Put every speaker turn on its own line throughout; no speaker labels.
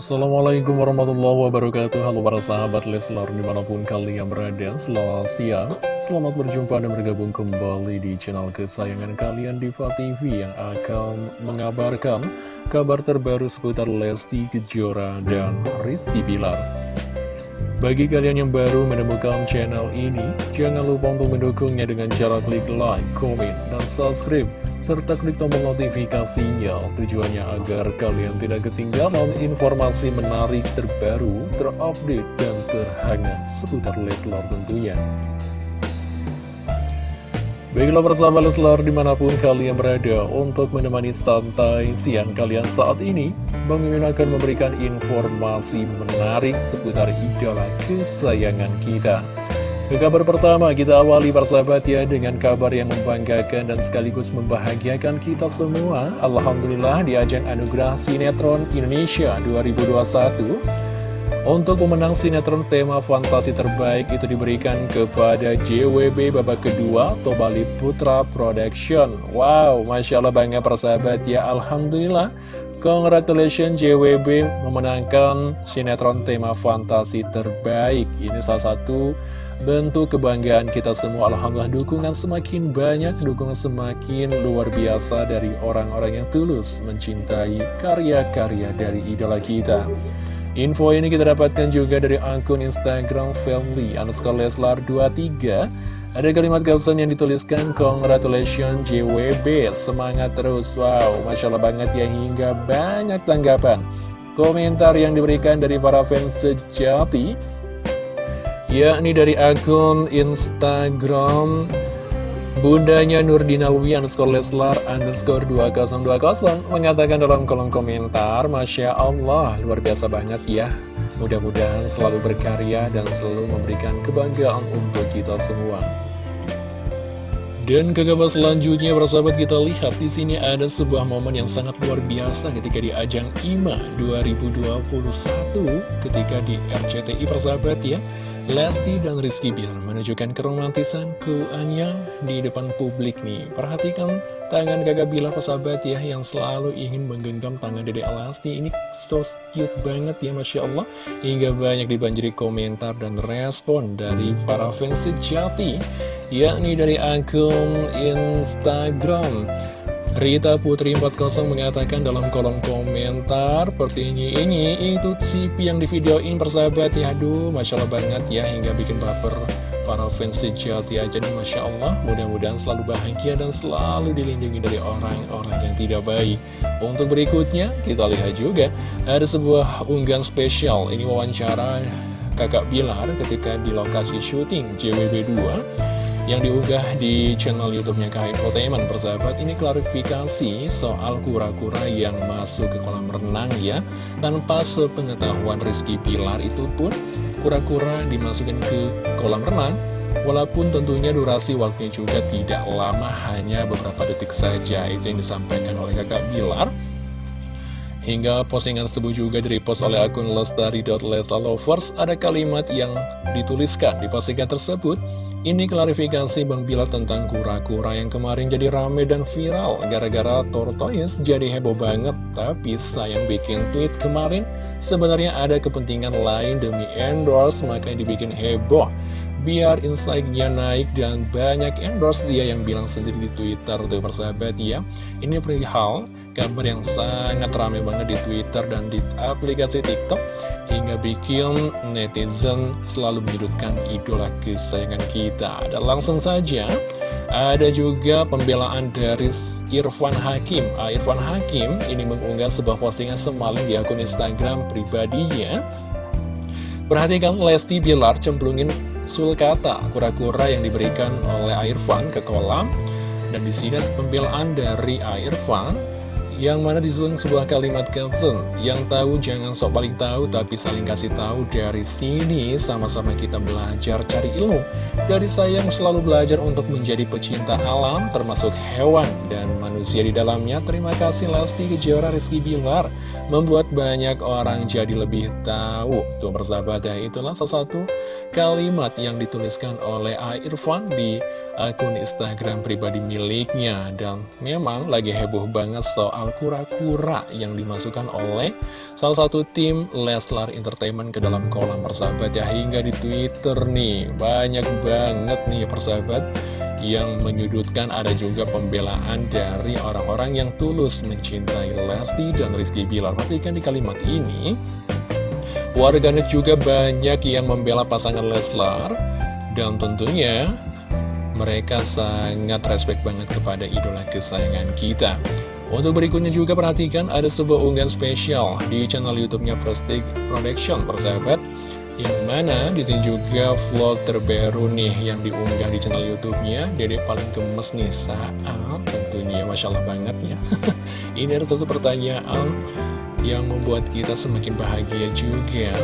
Assalamualaikum warahmatullahi wabarakatuh. Halo para sahabat Leslar di mana pun kalian berada Selamat siang. Selamat berjumpa dan bergabung kembali di channel kesayangan kalian Diva TV Yang akan mengabarkan kabar terbaru seputar Lesti Kejora dan Rizky Bilar. Bagi kalian yang baru menemukan channel ini, jangan lupa untuk mendukungnya dengan cara klik like, komen, dan subscribe, serta klik tombol notifikasinya tujuannya agar kalian tidak ketinggalan informasi menarik terbaru, terupdate, dan terhangat seputar Leslar tentunya. Baiklah bersama Leslar di mana pun kalian berada untuk menemani santai siang kalian saat ini Bang Mimin akan memberikan informasi menarik seputar idola kesayangan kita Ke kabar pertama kita awali persahabat ya dengan kabar yang membanggakan dan sekaligus membahagiakan kita semua. Alhamdulillah di ajang anugerah Sinetron Indonesia 2021 untuk pemenang sinetron tema fantasi terbaik itu diberikan kepada JWB babak kedua Tobali Putra Production. Wow, Masya Allah bangga persahabat ya. Alhamdulillah Congratulations JWB memenangkan sinetron tema fantasi terbaik. Ini salah satu bentuk kebanggaan kita semua Alhamdulillah dukungan semakin banyak Dukungan semakin luar biasa dari orang-orang yang tulus Mencintai karya-karya dari idola kita. Info ini kita dapatkan juga dari akun Instagram family underscore leslar 23 Ada kalimat caption yang dituliskan Congratulations JWB Semangat terus. Wow Masya Allah banget ya hingga banyak tanggapan. Komentar yang diberikan dari para fans sejati yakni dari akun Instagram Bundanya Nurdina underscore Leslar underscore 2020 mengatakan dalam kolom komentar Masya Allah luar biasa banget ya Mudah-mudahan selalu berkarya dan selalu memberikan kebanggaan untuk kita semua dan ke selanjutnya, persahabat kita lihat di sini ada sebuah momen yang sangat luar biasa ketika di ajang IMA 2021 ketika di RCTI persahabat ya. Lesti dan Rizky Bilar menunjukkan keromantisan keuannya di depan publik nih. Perhatikan tangan kakak Bilar persahabat ya yang selalu ingin menggenggam tangan Dede Lesti. Ini so cute banget ya Masya Allah. Hingga banyak dibanjiri komentar dan respon dari para fans sejati. Yakni dari akun Instagram Rita Putri 40 mengatakan dalam kolom komentar seperti ini ini itu CP yang di videoin persahabat. Ya aduh Masya Allah banget ya hingga bikin baper para fans sejati aja nih Masya Allah. Mudah-mudahan selalu bahagia dan selalu dilindungi dari orang-orang yang tidak baik. Untuk berikutnya kita lihat juga ada sebuah unggahan spesial. Ini wawancara kakak Bilar ketika di lokasi syuting JWB 2 yang diunggah di channel YouTube-nya KH Entertainment persahabat. Ini klarifikasi soal kura-kura yang masuk ke kolam renang ya. Tanpa sepengetahuan Rizky Pilar itu pun kura-kura dimasukkan ke kolam renang. Walaupun tentunya durasi waktunya juga tidak lama hanya beberapa detik saja itu yang disampaikan oleh kakak Bilar Hingga postingan tersebut juga direpost oleh akun lestari.leslalovers Ada kalimat yang dituliskan di postingan tersebut ini klarifikasi Bang Bilar tentang kura-kura yang kemarin jadi rame dan viral. Gara-gara tortoise jadi heboh banget Tapi sayang bikin tweet kemarin. Sebenarnya ada kepentingan lain demi endorse Makanya dibikin heboh. Biar insight-nya naik dan banyak endorse dia yang bilang sendiri di Twitter Tuh persahabat ya. Ini perihal kabar yang sangat rame banget di Twitter dan di aplikasi TikTok hingga bikin netizen selalu menyudutkan idola kesayangan kita. Dan langsung saja, ada juga pembelaan dari Irfan Hakim. Ah, Irfan Hakim ini mengunggah sebuah postingan semalam di akun Instagram pribadinya. Perhatikan Lesti Bilar cemplungin sulkata kura-kura yang diberikan oleh Irfan ke kolam. Dan di sini pembelaan dari Irfan yang mana disusun sebuah kalimat caption Yang tahu jangan sok paling tahu Tapi saling kasih tahu dari sini Sama-sama kita belajar cari ilmu. Dari saya yang selalu belajar untuk menjadi pecinta alam Termasuk hewan dan manusia di dalamnya. Terima kasih Lesti Kejora Rizky Bilar. Membuat banyak orang jadi lebih tahu. Tuh persahabat ya itulah salah satu kalimat yang dituliskan oleh A. Irfan di akun Instagram pribadi miliknya. Dan memang lagi heboh banget soal kura-kura yang dimasukkan oleh salah satu tim Leslar Entertainment ke dalam kolam persahabat ya. Hingga di Twitter nih, banyak banget nih persahabat yang menyudutkan ada juga pembelaan dari orang-orang yang tulus mencintai Lesti dan Rizky Bilar. Perhatikan di kalimat ini, warganet juga banyak yang membela pasangan Leslar, dan tentunya mereka sangat respect banget kepada idola kesayangan kita. Untuk berikutnya juga perhatikan ada sebuah unggahan spesial di channel YouTube-nya Prestige Production, persahabat. Yang mana di sini juga vlog terbaru nih yang diunggah di channel YouTube-nya. Dede paling gemes nih saat tentunya Masya Allah banget ya. Ini ada satu pertanyaan yang membuat kita semakin bahagia juga.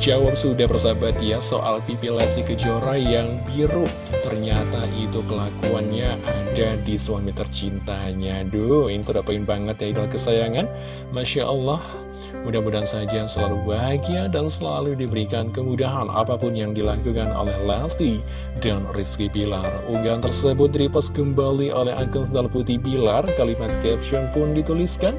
Terjawab sudah persahabat ya soal pipi Lesti Kejora yang biru. Ternyata itu kelakuannya ada di suami tercintanya. Duh, ini terdapain banget ya idol kesayangan. Masya Allah. Mudah-mudahan saja selalu bahagia dan selalu diberikan kemudahan apa pun yang dilakukan oleh Lesti dan Rizky Bilar. Unggahan tersebut direpost kembali oleh akun Sendal Putih Bilar, kalimat caption pun dituliskan.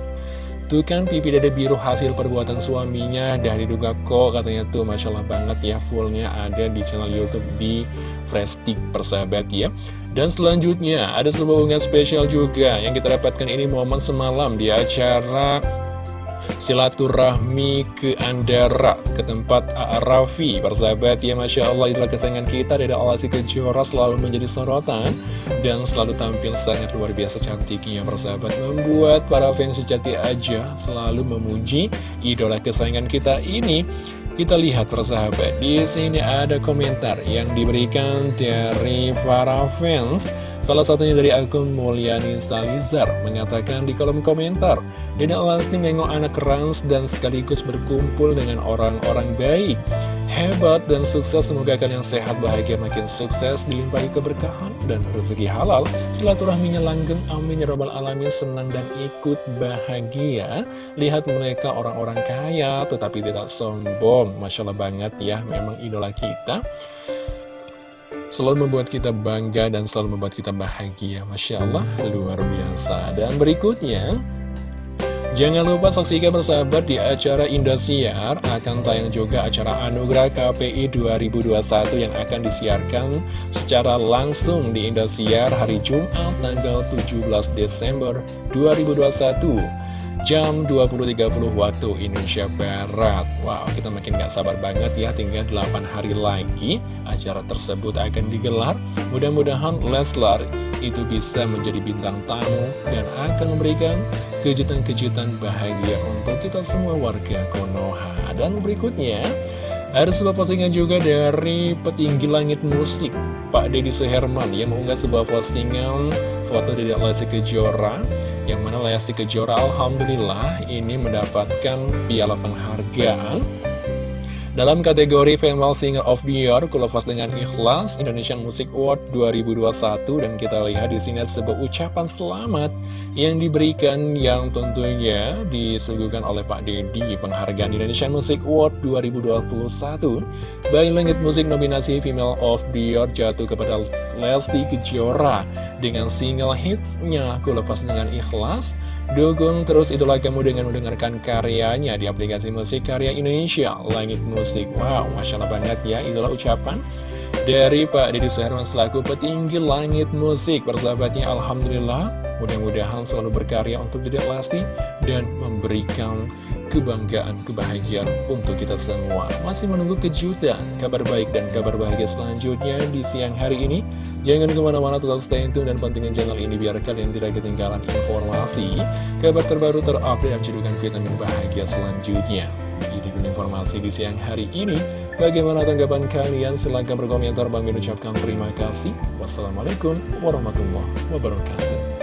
Tuh kan pipi dada biru hasil perbuatan suaminya dari diduga kok katanya tuh Masya Allah banget ya fullnya ada di channel Youtube di Prestig persahabat ya. Dan selanjutnya ada sebuah unggahan spesial juga yang kita dapatkan ini momen semalam di acara silaturahmi ke Andara ke tempat Raffi persahabat ya Masya Allah itulah kesayangan kita. Dari Alasi Kejora selalu menjadi sorotan dan selalu tampil sangat luar biasa cantiknya. Persahabat membuat para fans sejati aja selalu memuji idola kesayangan kita ini. Kita lihat persahabat di sini ada komentar yang diberikan dari para fans Salah satunya dari akun Mulyani Salizar mengatakan di kolom komentar Dede Lesti nengok anak rans dan sekaligus berkumpul dengan orang-orang baik. Hebat dan sukses semoga kalian sehat bahagia makin sukses dilimpahi keberkahan dan rezeki halal. Silaturahminya langgeng amin ya robbal alamin senang dan ikut bahagia. Lihat mereka orang-orang kaya tetapi tidak sombong. Masya Allah banget ya memang idola kita selalu membuat kita bangga dan selalu membuat kita bahagia. Masya Allah, luar biasa. Dan berikutnya, jangan lupa saksikan bersahabat di acara Indosiar akan tayang juga acara Anugerah KPI 2021 yang akan disiarkan secara langsung di Indosiar hari Jumat tanggal 17 Desember 2021 jam 20.30 waktu Indonesia Barat. Wow, kita makin gak sabar banget ya Tinggal 8 hari lagi acara tersebut akan digelar. Mudah-mudahan Leslar itu bisa menjadi bintang tamu Dan akan memberikan kejutan-kejutan bahagia untuk kita semua warga Konoha. Dan berikutnya ada sebuah postingan juga dari petinggi langit musik Pak Deddy Suherman. Yang mengunggah sebuah postingan foto dari Lesti Kejora Yang mana Lesti Kejora Alhamdulillah ini mendapatkan piala penghargaan. Dalam kategori Female Singer of the Year, Kulafas dengan Ikhlas Indonesian Music Award 2021 dan kita lihat di sini ada sebuah ucapan selamat yang diberikan yang tentunya disuguhkan oleh Pak Dedi penghargaan Indonesian Music Award 2021 Bayi Langit Musik nominasi Female of the Year jatuh kepada Lesti Kejora dengan single hitsnya. Kulafas dengan Ikhlas. Dukung terus idola kamu dengan mendengarkan karyanya di aplikasi musik karya Indonesia, Langit Musik. Wow, Masya Allah banget ya, idola ucapan dari Pak Deddy Suherman selaku petinggi Langit Musik. Persahabatnya, Alhamdulillah, mudah-mudahan selalu berkarya untuk Dedek Lesti dan memberikan kebanggaan, kebahagiaan untuk kita semua. Masih menunggu kejutan, kabar baik dan kabar bahagia selanjutnya di siang hari ini. Jangan ke mana-mana tetap stay tune dan pentingin channel ini biar kalian tidak ketinggalan informasi, kabar terbaru terupdate dan cedukan vitamin bahagia selanjutnya. Informasi di siang hari ini. Bagaimana tanggapan kalian? Silahkan berkomentar. Bang ucapkan terima kasih. Wassalamualaikum warahmatullahi wabarakatuh.